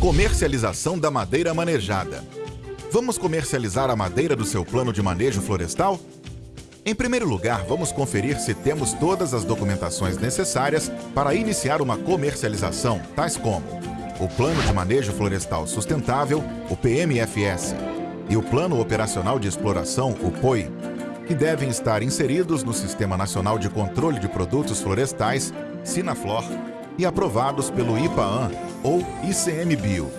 Comercialização da madeira manejada. Vamos comercializar a madeira do seu plano de manejo florestal? Em primeiro lugar, vamos conferir se temos todas as documentações necessárias para iniciar uma comercialização, tais como o Plano de Manejo Florestal Sustentável, o PMFS, e o Plano Operacional de Exploração, o POI, que devem estar inseridos no Sistema Nacional de Controle de Produtos Florestais Sinaflor, e aprovados pelo IPAAN ou ICMBio,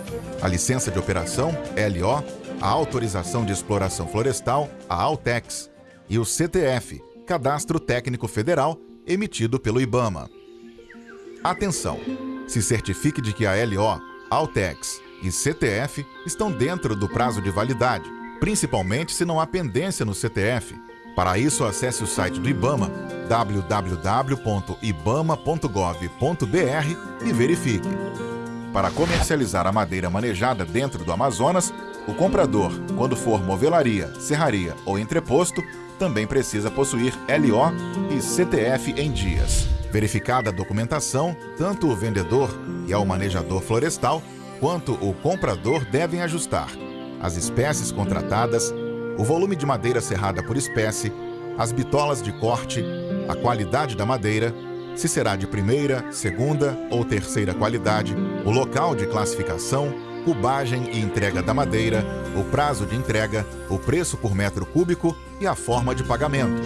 a licença de operação, LO, a autorização de exploração florestal, a Altex, e o CTF, Cadastro Técnico Federal, emitido pelo IBAMA. Atenção! Se certifique de que a LO, Altex e CTF estão dentro do prazo de validade, principalmente se não há pendência no CTF. Para isso, acesse o site do IBAMA, www.ibama.gov.br e verifique. Para comercializar a madeira manejada dentro do Amazonas, o comprador, quando for movelaria, serraria ou entreposto, também precisa possuir LO e CTF em dias. Verificada a documentação, tanto o vendedor e ao manejador florestal, quanto o comprador devem ajustar as espécies contratadas, o volume de madeira serrada por espécie, as bitolas de corte, a qualidade da madeira, se será de primeira, segunda ou terceira qualidade, o local de classificação, cubagem e entrega da madeira, o prazo de entrega, o preço por metro cúbico e a forma de pagamento.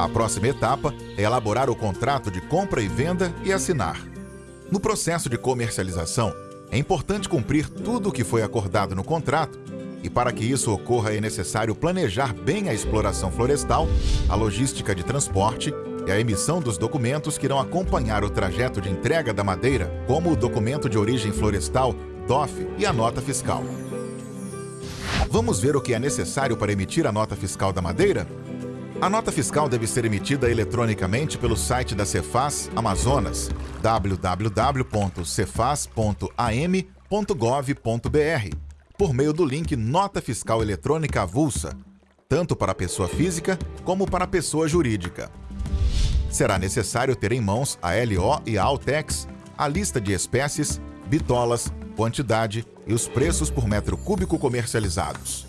A próxima etapa é elaborar o contrato de compra e venda e assinar. No processo de comercialização, é importante cumprir tudo o que foi acordado no contrato e para que isso ocorra é necessário planejar bem a exploração florestal, a logística de transporte e a emissão dos documentos que irão acompanhar o trajeto de entrega da madeira, como o documento de origem florestal, DOF e a nota fiscal. Vamos ver o que é necessário para emitir a nota fiscal da madeira? A nota fiscal deve ser emitida eletronicamente pelo site da Cefaz Amazonas, www.cefaz.am.gov.br, por meio do link Nota Fiscal Eletrônica Avulsa, tanto para a pessoa física como para a pessoa jurídica. Será necessário ter em mãos a LO e a Altex, a lista de espécies, bitolas, quantidade e os preços por metro cúbico comercializados.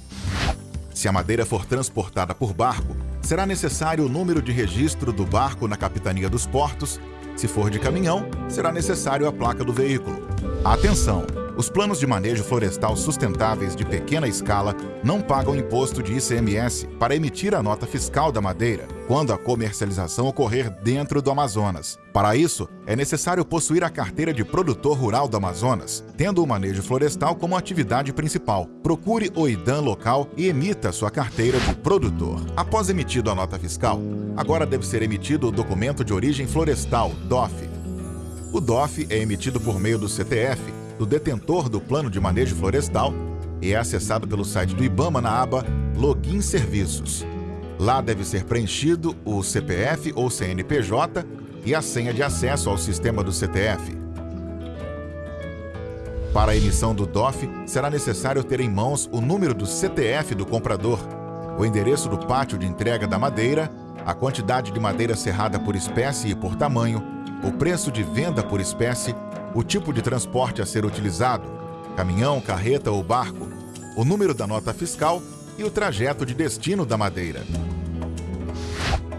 Se a madeira for transportada por barco, será necessário o número de registro do barco na Capitania dos Portos. Se for de caminhão, será necessário a placa do veículo. Atenção! Os planos de manejo florestal sustentáveis de pequena escala não pagam imposto de ICMS para emitir a nota fiscal da madeira, quando a comercialização ocorrer dentro do Amazonas. Para isso, é necessário possuir a carteira de produtor rural do Amazonas, tendo o manejo florestal como atividade principal. Procure o IDAM local e emita sua carteira de produtor. Após emitido a nota fiscal, agora deve ser emitido o documento de origem florestal, DOF. O DOF é emitido por meio do CTF, do detentor do Plano de Manejo Florestal e é acessado pelo site do IBAMA na aba Login Serviços. Lá deve ser preenchido o CPF ou CNPJ e a senha de acesso ao sistema do CTF. Para a emissão do DOF, será necessário ter em mãos o número do CTF do comprador, o endereço do pátio de entrega da madeira, a quantidade de madeira serrada por espécie e por tamanho, o preço de venda por espécie o tipo de transporte a ser utilizado, caminhão, carreta ou barco, o número da nota fiscal e o trajeto de destino da madeira.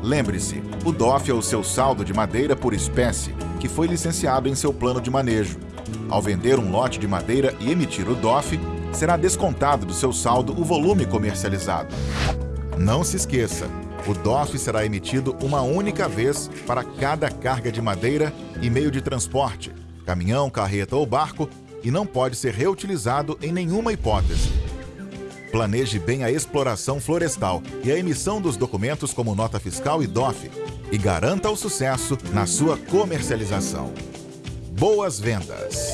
Lembre-se, o DOF é o seu saldo de madeira por espécie, que foi licenciado em seu plano de manejo. Ao vender um lote de madeira e emitir o DOF, será descontado do seu saldo o volume comercializado. Não se esqueça, o DOF será emitido uma única vez para cada carga de madeira e meio de transporte, caminhão, carreta ou barco e não pode ser reutilizado em nenhuma hipótese. Planeje bem a exploração florestal e a emissão dos documentos como nota fiscal e DOF e garanta o sucesso na sua comercialização. Boas vendas!